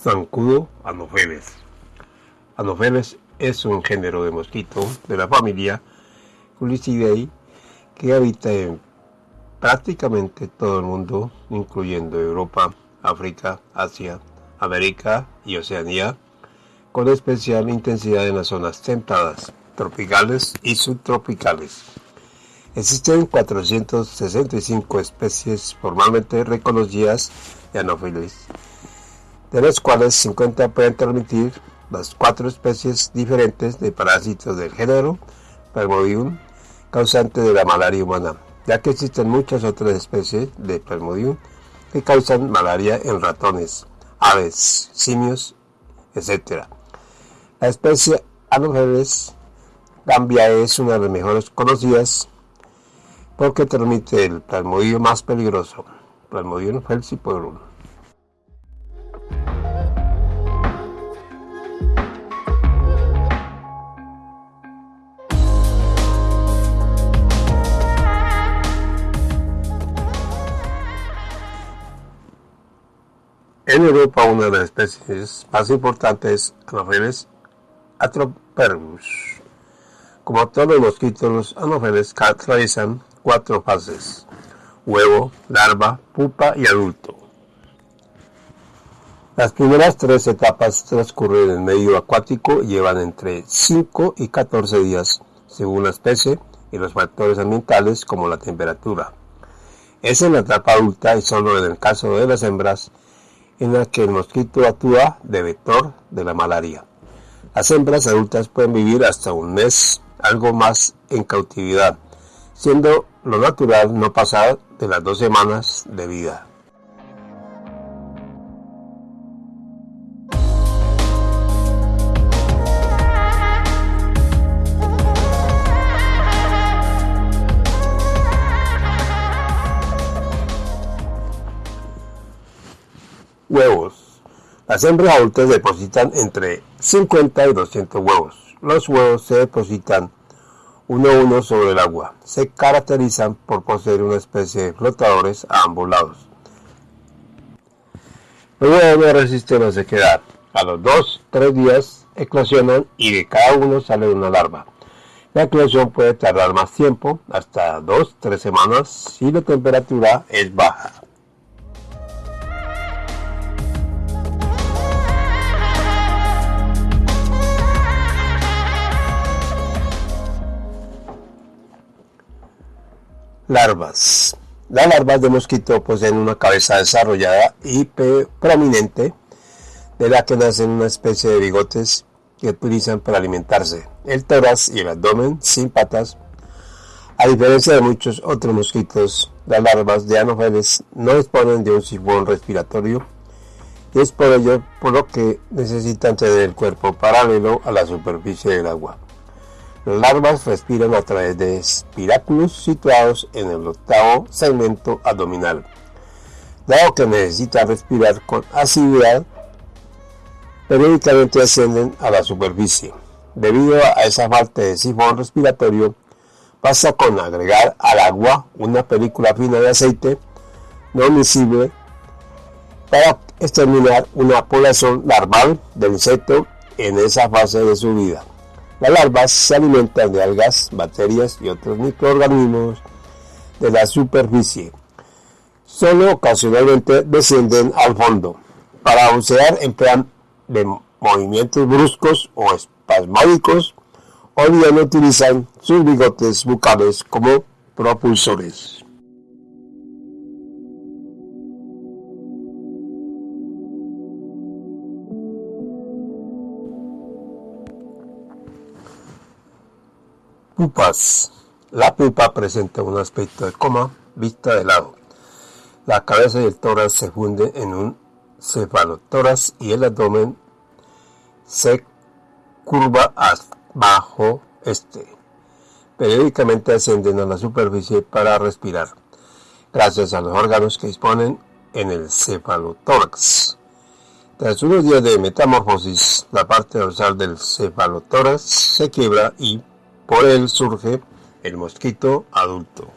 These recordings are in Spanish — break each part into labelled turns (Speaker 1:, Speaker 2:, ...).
Speaker 1: Zancudo Anopheles. Anopheles es un género de mosquito de la familia Culicidae que habita en prácticamente todo el mundo, incluyendo Europa, África, Asia, América y Oceanía, con especial intensidad en las zonas templadas, tropicales y subtropicales. Existen 465 especies formalmente reconocidas de Anopheles de las cuales 50 pueden transmitir las cuatro especies diferentes de parásitos del género Plasmodium, causante de la malaria humana, ya que existen muchas otras especies de Plasmodium que causan malaria en ratones, aves, simios, etc. La especie Anopheles gambia es una de las mejores conocidas porque transmite el plasmodium más peligroso, Plasmodium falciparum. En Europa, una de las especies más importantes es Anopheles atroperus. Como todos los mosquitos, los anopheles caracterizan cuatro fases: huevo, larva, pupa y adulto. Las primeras tres etapas transcurren en medio acuático y llevan entre 5 y 14 días, según la especie y los factores ambientales como la temperatura. Es en la etapa adulta y solo en el caso de las hembras en la que el mosquito actúa de vector de la malaria. Las hembras adultas pueden vivir hasta un mes, algo más en cautividad, siendo lo natural no pasar de las dos semanas de vida. Las hembras adultas depositan entre 50 y 200 huevos. Los huevos se depositan uno a uno sobre el agua. Se caracterizan por poseer una especie de flotadores a ambos lados. Los no resisten la sequedad. A los 2-3 días eclosionan y de cada uno sale una larva. La eclosión puede tardar más tiempo, hasta 2-3 semanas, si la temperatura es baja. Larvas. Las larvas de mosquito poseen una cabeza desarrollada y prominente, de la que nacen una especie de bigotes que utilizan para alimentarse. El tórax y el abdomen sin patas. A diferencia de muchos otros mosquitos, las larvas de anopheles no disponen de un sifón respiratorio y es por ello por lo que necesitan tener el cuerpo paralelo a la superficie del agua. Las larvas respiran a través de espiráculos situados en el octavo segmento abdominal. Dado que necesitan respirar con asiduidad, periódicamente ascienden a la superficie. Debido a esa falta de sifón respiratorio, pasa con agregar al agua una película fina de aceite no visible para exterminar una población larval del insecto en esa fase de su vida. Las larvas se alimentan de algas, bacterias y otros microorganismos de la superficie. Solo ocasionalmente descienden al fondo. Para bucear emplean de movimientos bruscos o espasmódicos o bien utilizan sus bigotes bucales como propulsores. Pupas. La pupa presenta un aspecto de coma vista de lado. La cabeza y el tórax se funden en un cefalotórax y el abdomen se curva abajo este. Periódicamente ascienden a la superficie para respirar, gracias a los órganos que disponen en el cefalotórax. Tras unos días de metamorfosis, la parte dorsal del cefalotórax se quiebra y por él surge el mosquito adulto.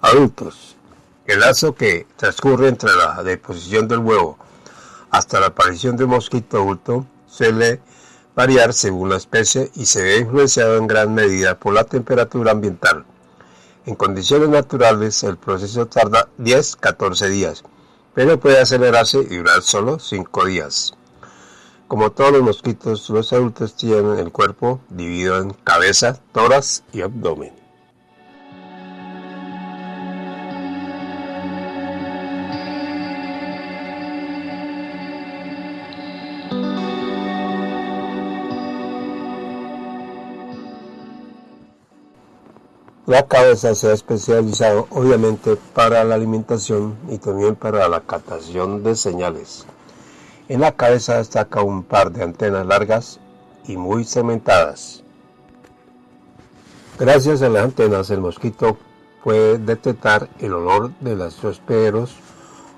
Speaker 1: Adultos. El lazo que transcurre entre la deposición del huevo hasta la aparición de un mosquito adulto se le variar según la especie y se ve influenciado en gran medida por la temperatura ambiental. En condiciones naturales el proceso tarda 10-14 días, pero puede acelerarse y durar solo 5 días. Como todos los mosquitos, los adultos tienen el cuerpo dividido en cabeza, tórax y abdomen. La cabeza se ha especializado obviamente para la alimentación y también para la captación de señales. En la cabeza destaca un par de antenas largas y muy cementadas. Gracias a las antenas el mosquito puede detectar el olor de los hospederos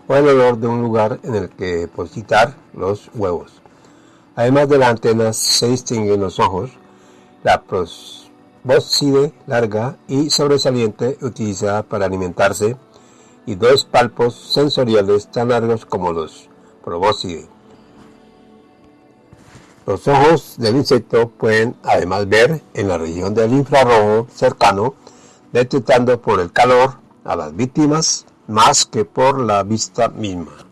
Speaker 1: o el olor de un lugar en el que depositar los huevos. Además de las antenas se distinguen los ojos, la pros bóscide larga y sobresaliente utilizada para alimentarse y dos palpos sensoriales tan largos como los probóscide. Los ojos del insecto pueden además ver en la región del infrarrojo cercano, detectando por el calor a las víctimas más que por la vista misma.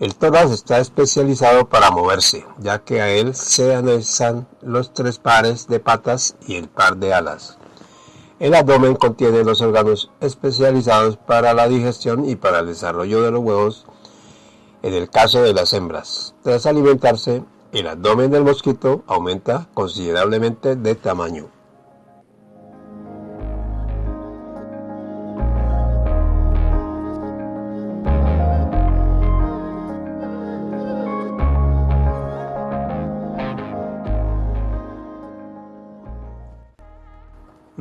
Speaker 1: El tórax está especializado para moverse, ya que a él se anexan los tres pares de patas y el par de alas. El abdomen contiene los órganos especializados para la digestión y para el desarrollo de los huevos en el caso de las hembras. Tras alimentarse, el abdomen del mosquito aumenta considerablemente de tamaño.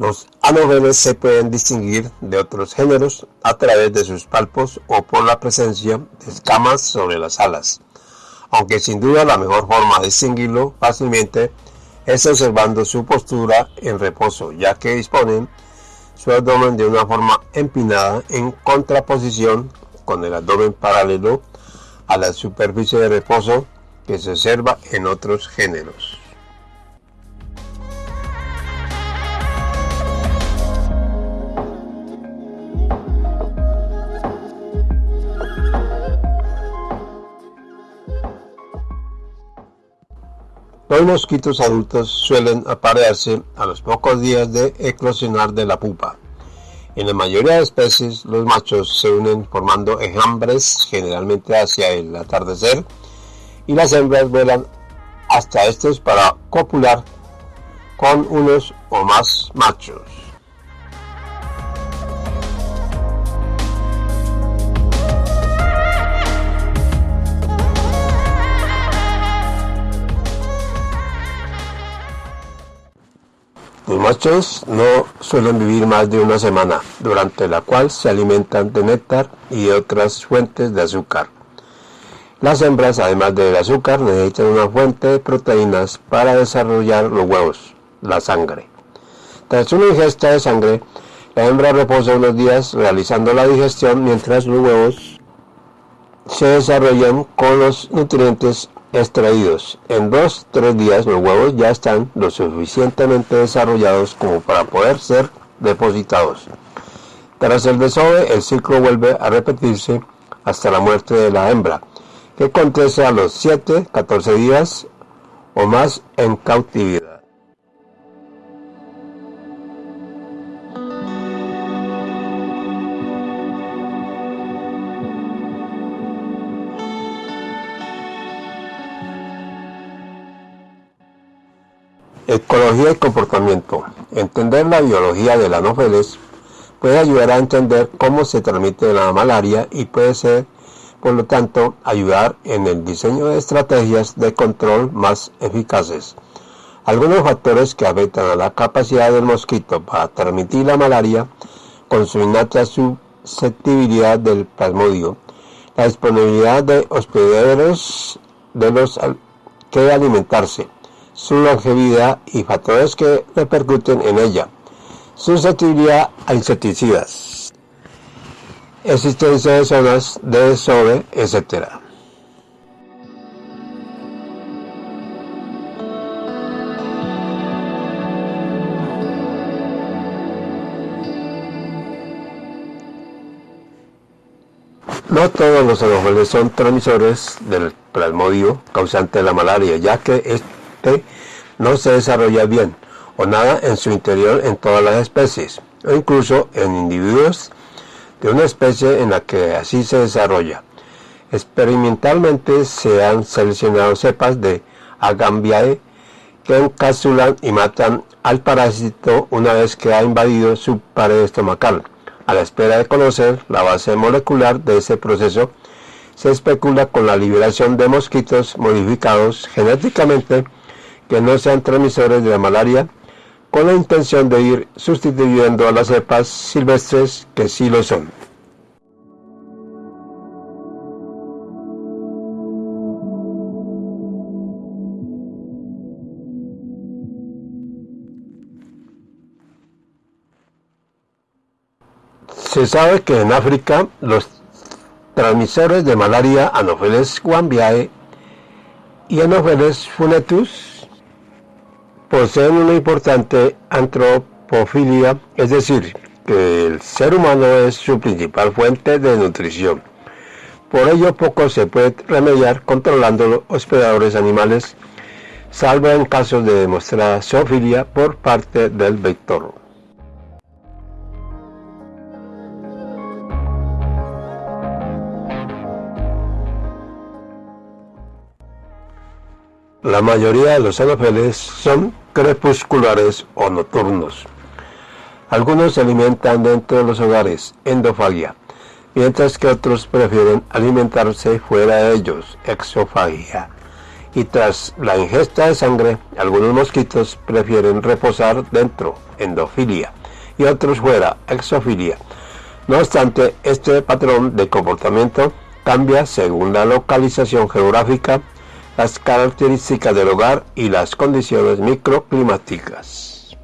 Speaker 1: Los anoveles se pueden distinguir de otros géneros a través de sus palpos o por la presencia de escamas sobre las alas, aunque sin duda la mejor forma de distinguirlo fácilmente es observando su postura en reposo, ya que disponen su abdomen de una forma empinada en contraposición con el abdomen paralelo a la superficie de reposo que se observa en otros géneros. Los mosquitos adultos suelen aparearse a los pocos días de eclosionar de la pupa. En la mayoría de especies, los machos se unen formando enjambres generalmente hacia el atardecer y las hembras vuelan hasta estos para copular con unos o más machos. Los machos no suelen vivir más de una semana, durante la cual se alimentan de néctar y otras fuentes de azúcar. Las hembras, además del azúcar, necesitan una fuente de proteínas para desarrollar los huevos, la sangre. Tras una ingesta de sangre, la hembra reposa unos días realizando la digestión mientras los huevos se desarrollan con los nutrientes extraídos. En dos, tres días los huevos ya están lo suficientemente desarrollados como para poder ser depositados. Tras el desove, el ciclo vuelve a repetirse hasta la muerte de la hembra, que acontece a los 7, 14 días o más en cautividad. Ecología y comportamiento. Entender la biología de la anófeles puede ayudar a entender cómo se transmite la malaria y puede ser, por lo tanto, ayudar en el diseño de estrategias de control más eficaces. Algunos factores que afectan a la capacidad del mosquito para transmitir la malaria con su innata susceptibilidad del plasmodio, la disponibilidad de hospederos de los que alimentarse, su longevidad y factores que repercuten en ella, susceptibilidad a insecticidas, existencia de zonas de desove, etc. No todos los anófeles son transmisores del plasmodio causante de la malaria, ya que no se desarrolla bien o nada en su interior en todas las especies, o incluso en individuos de una especie en la que así se desarrolla. Experimentalmente se han seleccionado cepas de Agambiae que encapsulan y matan al parásito una vez que ha invadido su pared estomacal. A la espera de conocer la base molecular de ese proceso, se especula con la liberación de mosquitos modificados genéticamente que no sean transmisores de la malaria, con la intención de ir sustituyendo a las cepas silvestres que sí lo son. Se sabe que en África los transmisores de malaria Anopheles guambiae y Anopheles funetus poseen una importante antropofilia, es decir, que el ser humano es su principal fuente de nutrición. Por ello poco se puede remediar controlando los hospedadores animales, salvo en casos de demostrada zoofilia por parte del vector. La mayoría de los anafeles son crepusculares o nocturnos. Algunos se alimentan dentro de los hogares, endofagia, mientras que otros prefieren alimentarse fuera de ellos, exofagia. Y tras la ingesta de sangre, algunos mosquitos prefieren reposar dentro, endofilia, y otros fuera, exofilia. No obstante, este patrón de comportamiento cambia según la localización geográfica las características del hogar y las condiciones microclimáticas.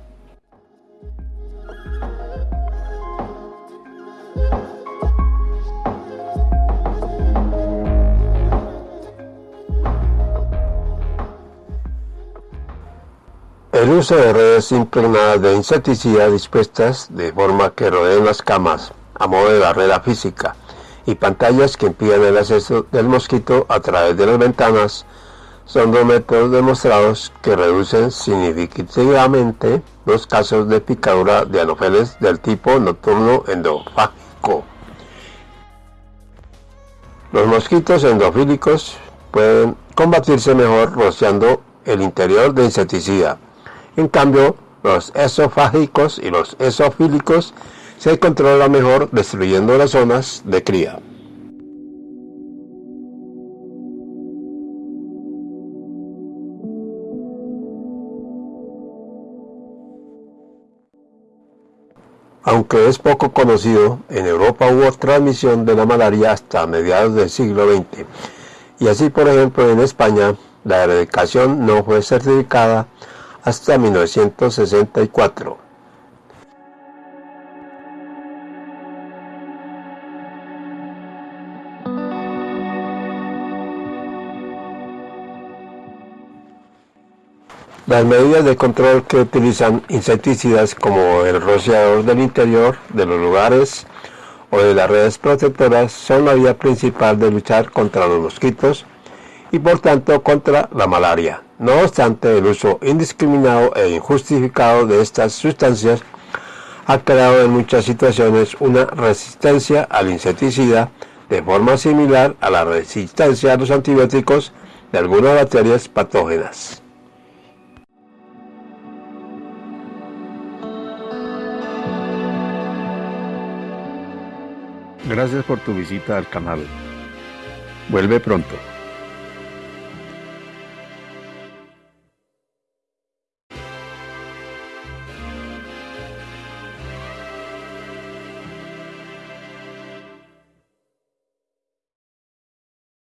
Speaker 1: El uso de redes impregnadas de insecticida dispuestas de forma que rodeen las camas a modo de barrera física y pantallas que impiden el acceso del mosquito a través de las ventanas son dos métodos demostrados que reducen significativamente los casos de picadura de anófeles del tipo nocturno endofágico. Los mosquitos endofílicos pueden combatirse mejor rociando el interior de insecticida. En cambio, los esofágicos y los esofílicos se controlan mejor destruyendo las zonas de cría. Aunque es poco conocido, en Europa hubo transmisión de la malaria hasta mediados del siglo XX. Y así, por ejemplo, en España, la erradicación no fue certificada hasta 1964. Las medidas de control que utilizan insecticidas como el rociador del interior de los lugares o de las redes protectoras son la vía principal de luchar contra los mosquitos y por tanto contra la malaria. No obstante, el uso indiscriminado e injustificado de estas sustancias ha creado en muchas situaciones una resistencia al insecticida de forma similar a la resistencia a los antibióticos de algunas bacterias patógenas.
Speaker 2: Gracias por tu visita al canal. Vuelve pronto.